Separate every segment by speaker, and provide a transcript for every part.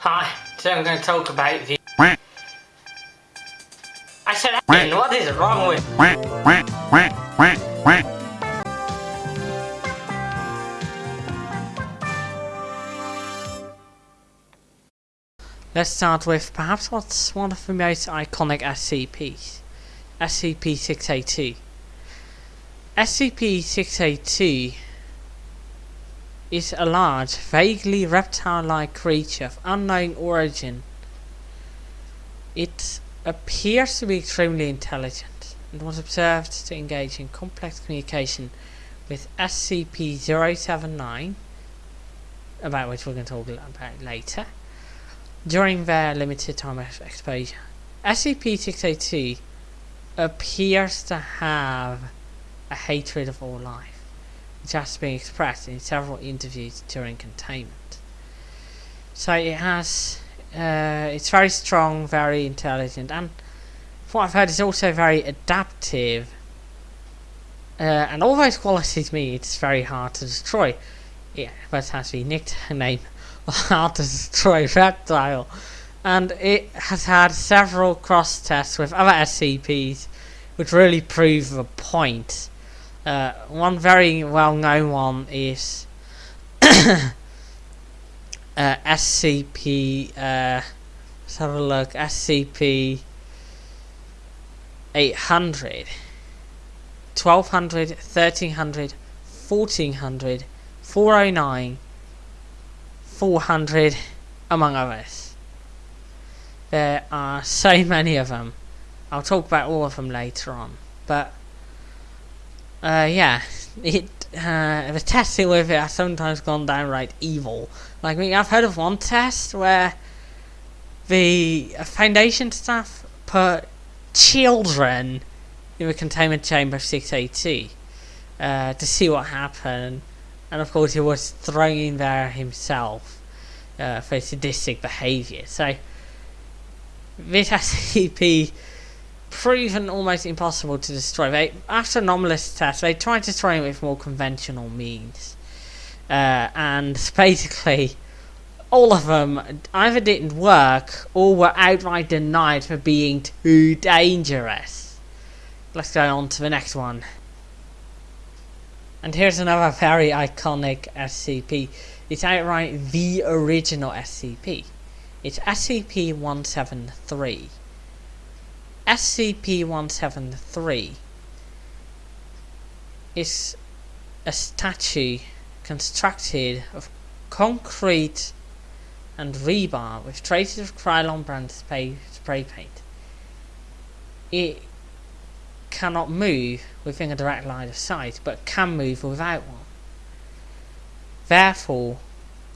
Speaker 1: Hi, today I'm going to talk about the... I said Ian, what is wrong with... Let's start with perhaps what's one of the most iconic SCPs. SCP-682. SCP-682 is a large, vaguely reptile-like creature of unknown origin. It appears to be extremely intelligent and was observed to engage in complex communication with SCP-079, about which we're going to talk about later, during their limited time of exposure. SCP-682 appears to have a hatred of all life which has been expressed in several interviews during containment. So it has, uh, it's very strong, very intelligent, and what I've heard, is also very adaptive. Uh, and all those qualities mean it's very hard to destroy. Yeah, but has the nickname hard to destroy reptile. And it has had several cross tests with other SCPs, which really prove the point. Uh, one very well known one is uh, SCP. Uh, let's have a look. SCP 800, 1200, 1300, 1400, 409, 400, among others. There are so many of them. I'll talk about all of them later on. But uh, yeah, it uh, the testing with it has sometimes gone downright evil. Like, I mean, I've heard of one test where the Foundation staff put children in the containment chamber of 680 uh, to see what happened, and of course, he was thrown in there himself uh, for sadistic behaviour. So, this SCP proven almost impossible to destroy. They, after anomalous tests, they tried to destroy it with more conventional means. Uh, and basically, all of them either didn't work or were outright denied for being too dangerous. Let's go on to the next one. And here's another very iconic SCP. It's outright the original SCP. It's SCP-173. SCP-173 is a statue constructed of concrete and rebar with traces of Krylon brand spray, spray paint. It cannot move within a direct line of sight, but can move without one. Therefore,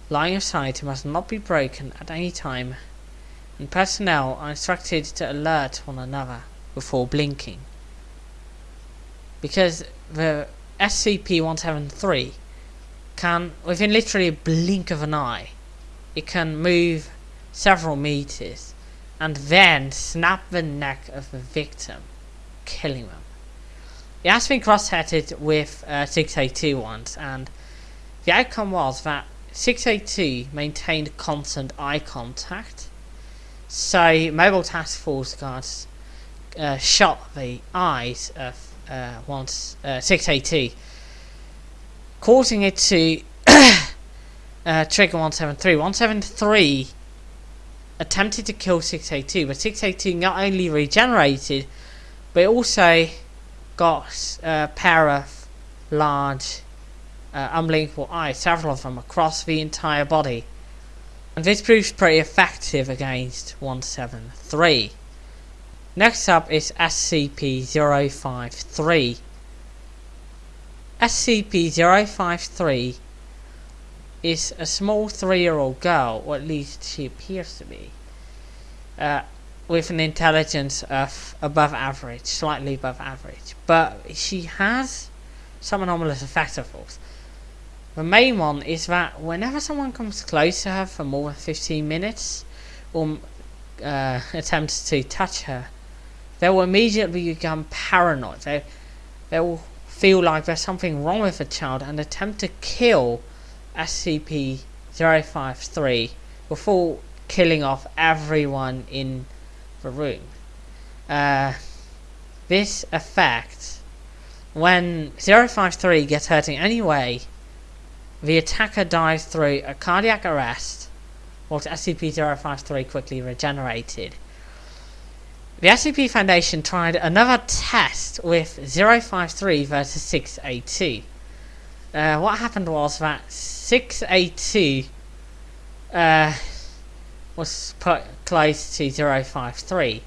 Speaker 1: line of sight must not be broken at any time and personnel are instructed to alert one another before blinking. Because the SCP-173 can, within literally a blink of an eye, it can move several meters and then snap the neck of the victim, killing them. It has been cross-headed with uh, 682 once, and the outcome was that 682 maintained constant eye contact, so Mobile Task Force guards uh, shot the eyes of uh, uh, 680, causing it to uh, trigger 173. 173 attempted to kill 682, but 682 not only regenerated, but also got a pair of large uh, eyes, several of them across the entire body. And this proves pretty effective against 173. Next up is SCP-053. SCP-053 is a small three-year-old girl, or at least she appears to be, uh, with an intelligence of above average, slightly above average. But she has some anomalous effects, of course. The main one is that whenever someone comes close to her for more than 15 minutes or uh, attempts to touch her, they will immediately become paranoid. They, they will feel like there's something wrong with the child and attempt to kill SCP-053 before killing off everyone in the room. Uh, this effect, when 053 gets hurt in any way, the attacker dies through a cardiac arrest, whilst SCP-053 quickly regenerated. The SCP Foundation tried another test with 053 versus 682. Uh, what happened was that 682 uh, was put close to 053,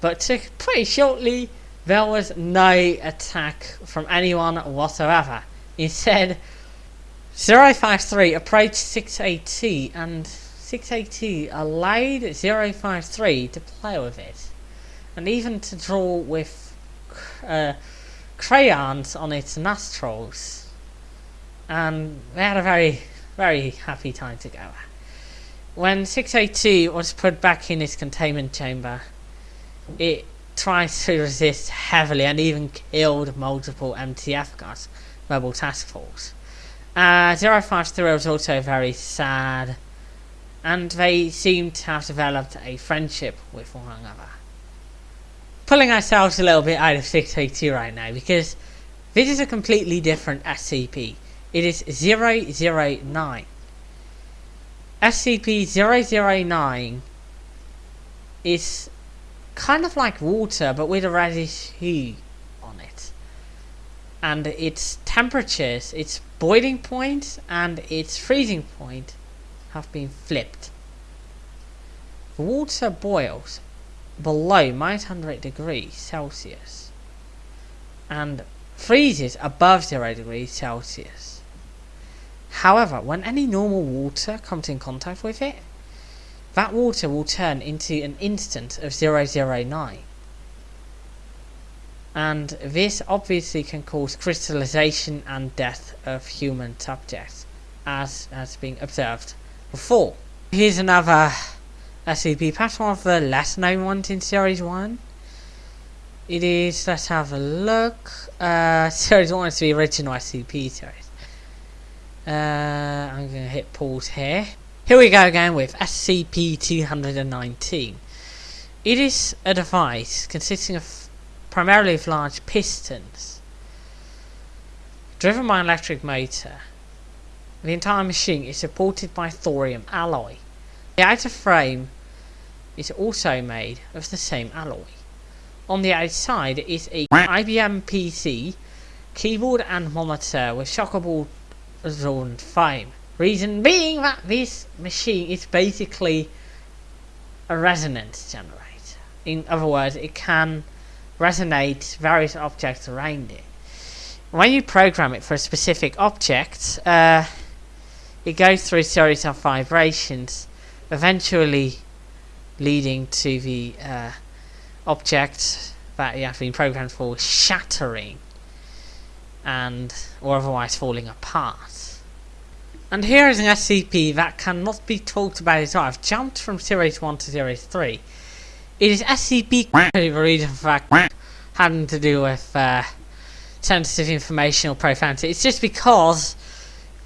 Speaker 1: but pretty shortly there was no attack from anyone whatsoever. Instead, 053 approached 682 and 682 allowed 053 to play with it and even to draw with uh, crayons on its nostrils and they had a very very happy time together. When 682 was put back in its containment chamber it tried to resist heavily and even killed multiple MTF guards, Mobile Task Force. Uh, 053 was also very sad, and they seem to have developed a friendship with one another. Pulling ourselves a little bit out of 682 right now, because this is a completely different SCP. It is 009. SCP-009 is kind of like water, but with a reddish hue on it. And its temperatures, its boiling point and its freezing point have been flipped. The water boils below minus 100 degrees Celsius and freezes above 0 degrees Celsius. However, when any normal water comes in contact with it, that water will turn into an instant of 009 and this obviously can cause crystallization and death of human subjects as has been observed before. Here's another SCP, perhaps one of the less known ones in Series 1. It is, let's have a look, uh, Series 1 is the original SCP series. Uh, I'm going to hit pause here. Here we go again with SCP-219. It is a device consisting of primarily of large pistons, driven by an electric motor. The entire machine is supported by thorium alloy. The outer frame is also made of the same alloy. On the outside is a IBM PC, keyboard and monitor with shockable absorbent foam. Reason being that this machine is basically a resonance generator. In other words, it can resonate various objects around it. When you program it for a specific object, uh, it goes through a series of vibrations, eventually leading to the uh, object that you have been programmed for shattering and or otherwise falling apart. And here is an SCP that cannot be talked about at all. I've jumped from Series 1 to Series 3. It is SCP the reason for that having to do with uh, sensitive information or profanity. It's just because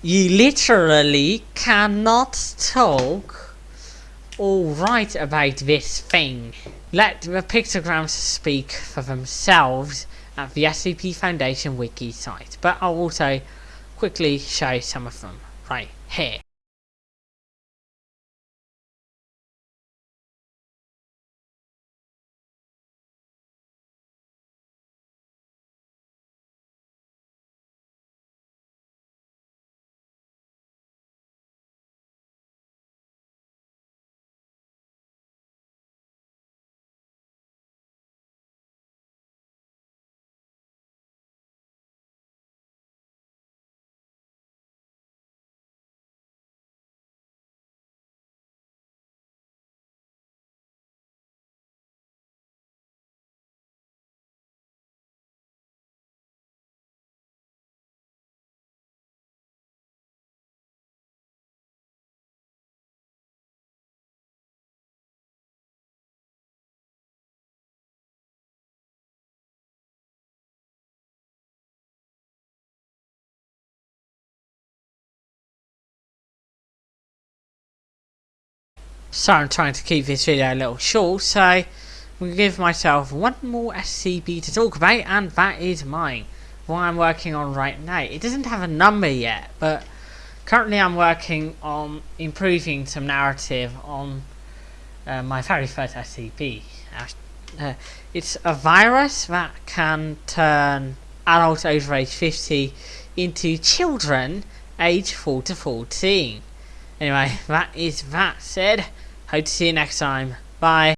Speaker 1: you literally cannot talk or write about this thing. Let the pictograms speak for themselves at the SCP Foundation wiki site, but I'll also quickly show some of them right here. So I'm trying to keep this video a little short, so I'm going to give myself one more SCP to talk about, and that is mine. What I'm working on right now. It doesn't have a number yet, but currently I'm working on improving some narrative on uh, my very first SCP. Uh, it's a virus that can turn adults over age 50 into children age 4 to 14. Anyway, that is that said. Hope to see you next time. Bye.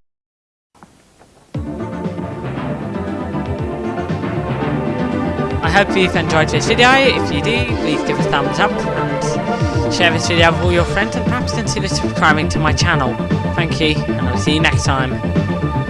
Speaker 1: I hope you've enjoyed this video. If you do, please give a thumbs up and share this video with all your friends and perhaps consider subscribing to my channel. Thank you, and I'll see you next time.